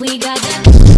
We got that.